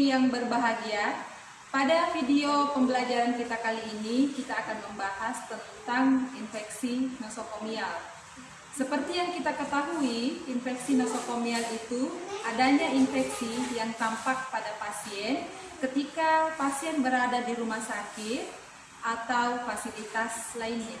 Yang berbahagia, pada video pembelajaran kita kali ini kita akan membahas tentang infeksi nosokomial. Seperti yang kita ketahui, infeksi nosokomial itu adanya infeksi yang tampak pada pasien ketika pasien berada di rumah sakit atau fasilitas lainnya.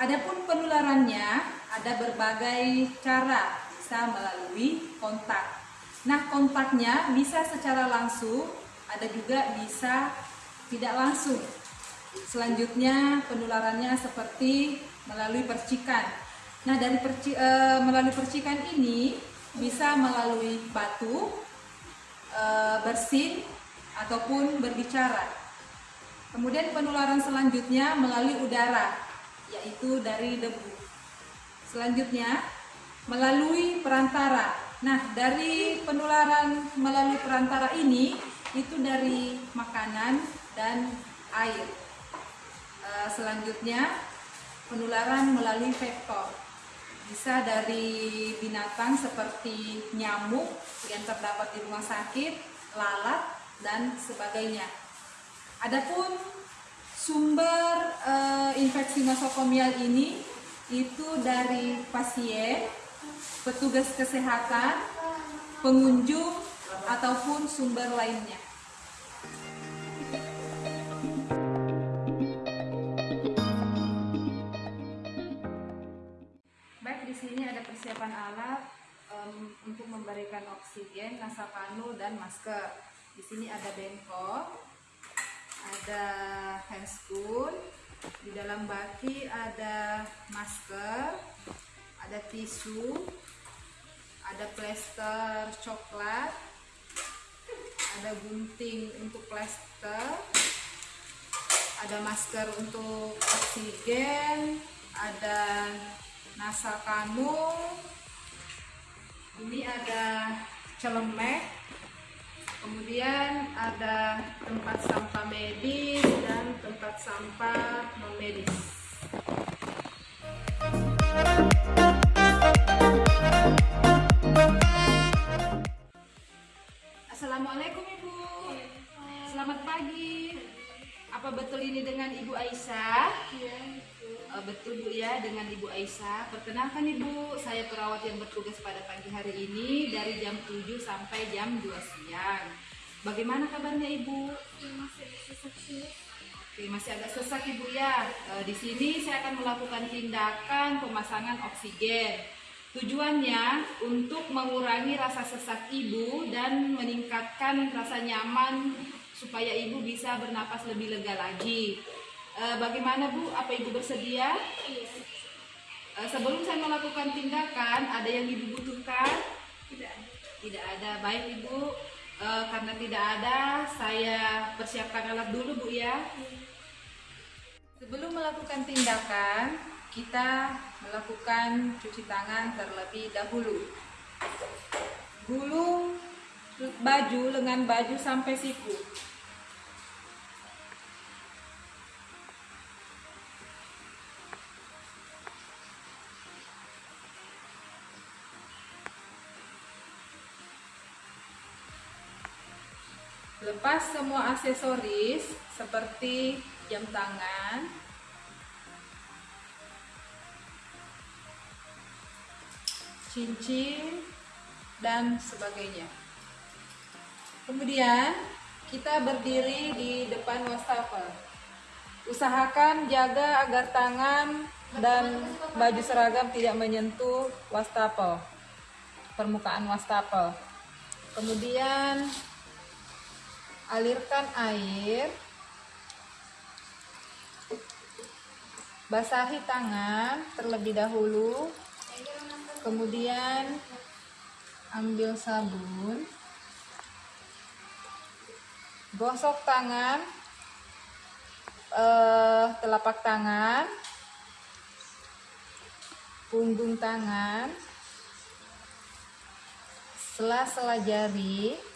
Adapun penularannya ada berbagai cara, bisa melalui kontak. Nah, kontaknya bisa secara langsung ada juga bisa tidak langsung. Selanjutnya penularannya seperti melalui percikan. Nah dari perci, e, melalui percikan ini bisa melalui batu, e, bersin ataupun berbicara. Kemudian penularan selanjutnya melalui udara, yaitu dari debu. Selanjutnya melalui perantara. Nah dari penularan melalui perantara ini itu dari makanan dan air. E, selanjutnya penularan melalui vektor. Bisa dari binatang seperti nyamuk yang terdapat di rumah sakit, lalat, dan sebagainya. Adapun sumber e, infeksi nosokomial ini itu dari pasien, petugas kesehatan, pengunjung, ataupun sumber lainnya. Baik, di sini ada persiapan alat um, untuk memberikan oksigen, nasapanu, dan masker. Di sini ada bengkok, ada handscoon, di dalam baki ada masker, ada tisu, ada plester coklat, ada gunting untuk plester ada masker untuk oksigen ada nasa kanul ini ada celemek kemudian ada tempat sampah medis dan tempat sampah non medis. Assalamualaikum Aisyah. Perkenalkan Ibu, saya perawat yang bertugas pada pagi hari ini dari jam 7 sampai jam 2 siang. Bagaimana kabarnya Ibu? Masih sesak sih. Oke, masih agak sesak Ibu ya. Uh, di sini saya akan melakukan tindakan pemasangan oksigen. Tujuannya untuk mengurangi rasa sesak ibu dan meningkatkan rasa nyaman supaya ibu bisa bernapas lebih lega lagi. E, bagaimana Bu? Apa ibu bersedia? Iya. E, sebelum saya melakukan tindakan, ada yang ibu butuhkan? Tidak Tidak ada. Baik ibu, e, karena tidak ada, saya persiapkan alat dulu Bu ya. Sebelum melakukan tindakan, kita melakukan cuci tangan terlebih dahulu. Gulung baju lengan baju sampai siku. Lepas semua aksesoris seperti jam tangan, cincin, dan sebagainya. Kemudian kita berdiri di depan wastafel. Usahakan jaga agar tangan dan baju seragam tidak menyentuh wastafel, permukaan wastafel. Kemudian alirkan air, basahi tangan terlebih dahulu. Kemudian ambil sabun. Gosok tangan eh, telapak tangan punggung tangan sela-sela jari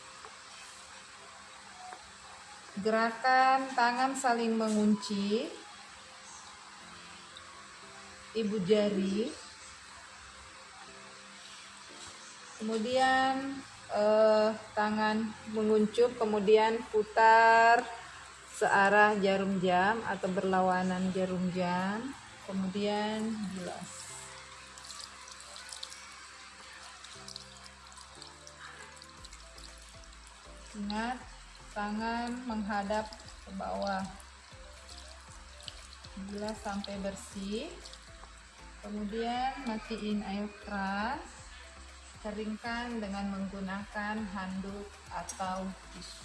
gerakan tangan saling mengunci. Ibu jari. Kemudian eh, tangan menguncup kemudian putar searah jarum jam atau berlawanan jarum jam. Kemudian bilas. Ingat tangan menghadap ke bawah. Bilas sampai bersih kemudian matiin air keras keringkan dengan menggunakan handuk atau tisu.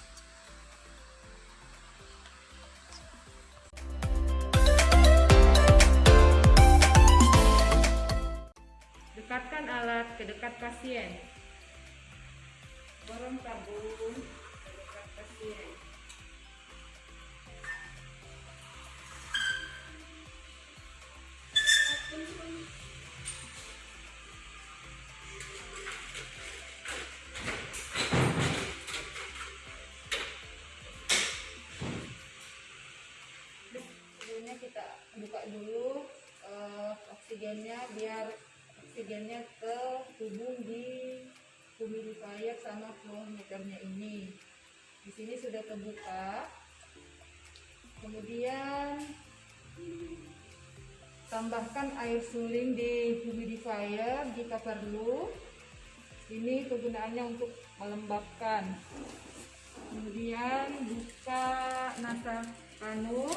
Dekatkan alat ke dekat pasien. Borong tabung pasien sebelumnya kita buka dulu eh, oksigennya biar oksigennya ke tubuh di humidifier sama flow meternya ini di sini sudah terbuka. Kemudian tambahkan air suling di humidifier jika perlu. Ini kegunaannya untuk melembabkan. Kemudian buka nasa kanul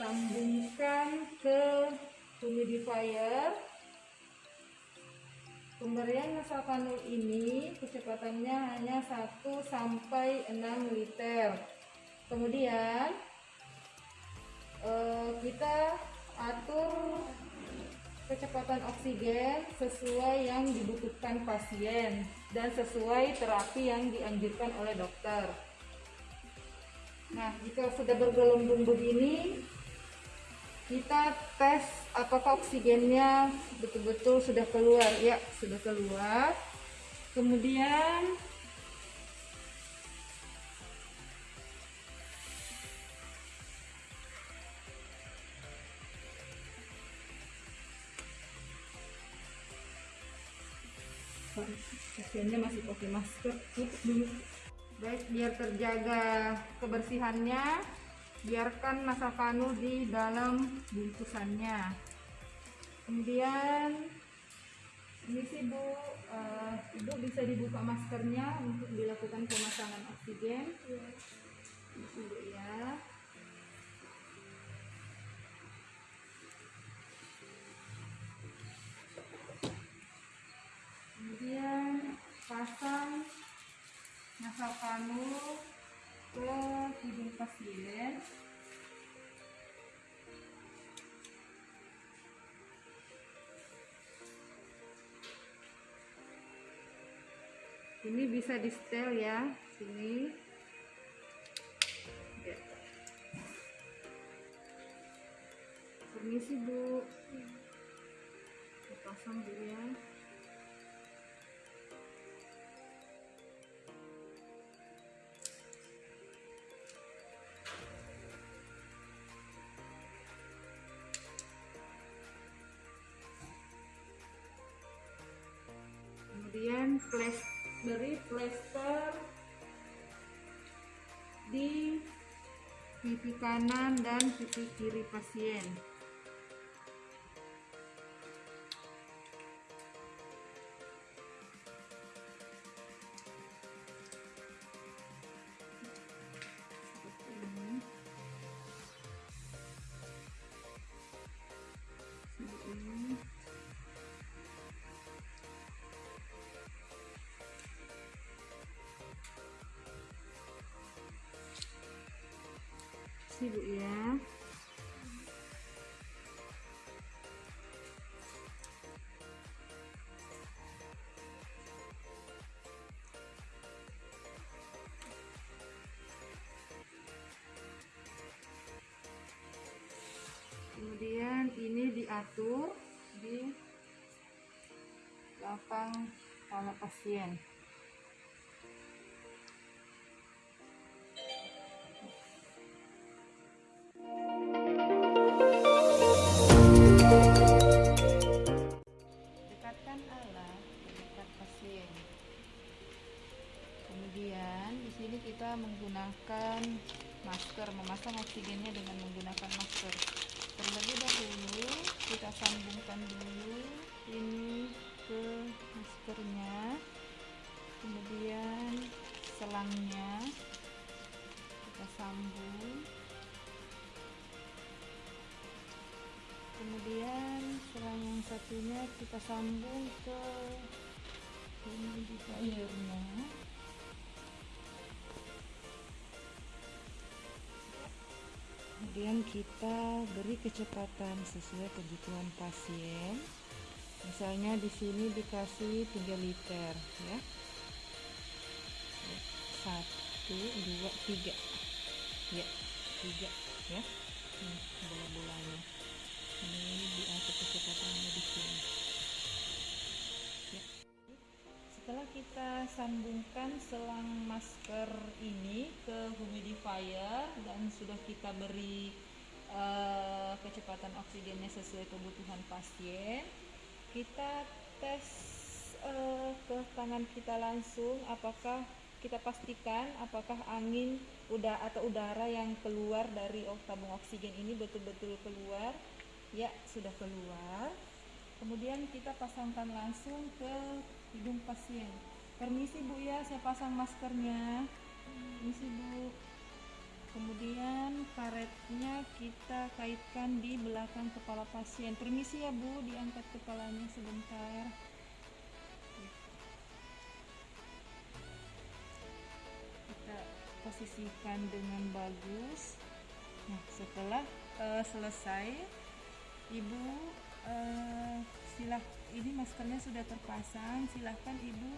sambungkan ke humidifier pemberian nasa kanul ini kecepatannya hanya 1 sampai 6 liter. Kemudian eh, kita atur kecepatan oksigen sesuai yang dibutuhkan pasien dan sesuai terapi yang dianjurkan oleh dokter. Nah, jika sudah bergelombang begini, kita tes apakah oksigennya betul-betul sudah keluar. Ya, sudah keluar. Kemudian pasiennya masih pakai masker tutup dulu baik biar terjaga kebersihannya biarkan masa kanul di dalam bungkusannya. Kemudian ini sih bu eh, ibu bisa dibuka maskernya untuk dilakukan pemasangan oksigen. Ini sih, bu ya kemudian pasang nasal kanul ke hidung pasien ini bisa di setel ya sini. Ya. permisi bu. Pasang dulu ya kemudian flash beri plester di pipi kanan dan pipi kiri pasien sibuk ya. Kemudian ini diatur di belakang kepala pasien selangnya kita sambung. Kemudian selang yang satunya kita sambung ke humidifiernya. kemudian kita beri kecepatan sesuai kebutuhan pasien misalnya di sini dikasih 3 liter ya satu dua tiga. Ya tiga ya. Ini bola-bolanya. Ini diatur kecepatannya di sini. Ya. setelah kita sambungkan selang masker ini ke humidifier dan sudah kita beri uh, kecepatan oksigennya sesuai kebutuhan pasien kita tes uh, ke tangan kita langsung apakah kita pastikan apakah angin udah atau udara yang keluar dari tabung oksigen ini betul-betul keluar. Ya sudah keluar. Kemudian kita pasangkan langsung ke hidung pasien. Permisi bu ya saya pasang maskernya. Permisi bu. Kemudian karetnya kita kaitkan di belakang kepala pasien. Permisi ya bu diangkat kepalanya sebentar posisikan dengan bagus. Nah setelah uh, selesai ibu uh, silah ini maskernya sudah terpasang. Silahkan ibu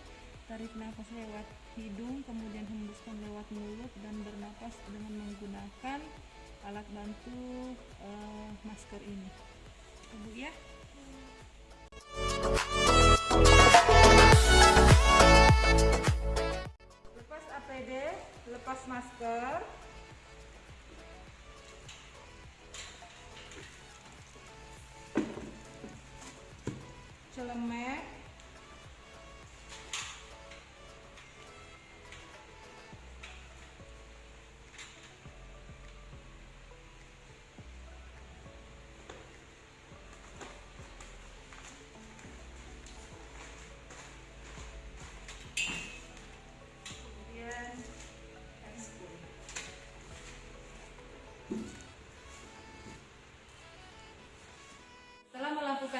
tarik nafas lewat hidung kemudian hembuskan lewat mulut dan bernapas dengan menggunakan alat bantu uh, masker ini. Ibu ya. lepas lepas masker. Celemek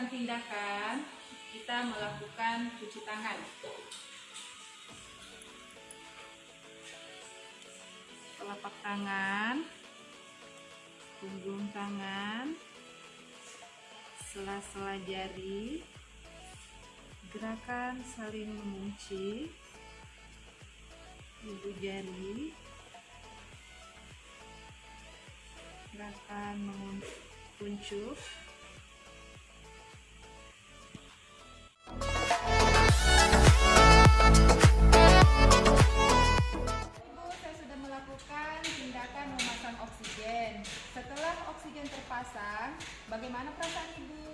tindakan kita melakukan cuci tangan. Telapak tangan punggung tangan sela-sela jari gerakan saling mengunci ibu jari gerakan menguncup memasang oksigen. Setelah oksigen terpasang, bagaimana perasaan Ibu?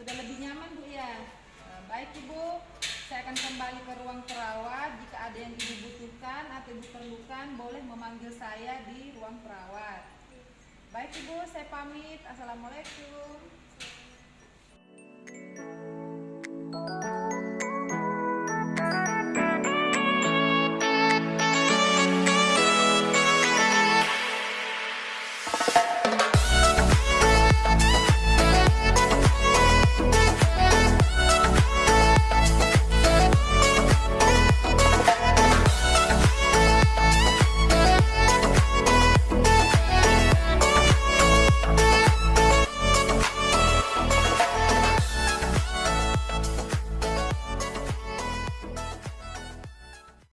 Sudah lebih nyaman, Bu ya? Eh, Baik Ibu, saya akan kembali ke ruang perawat. Jika ada yang Ibu butuhkan atau Ibu perlukan, boleh memanggil saya di ruang perawat. Baik Ibu, saya pamit. Assalamualaikum.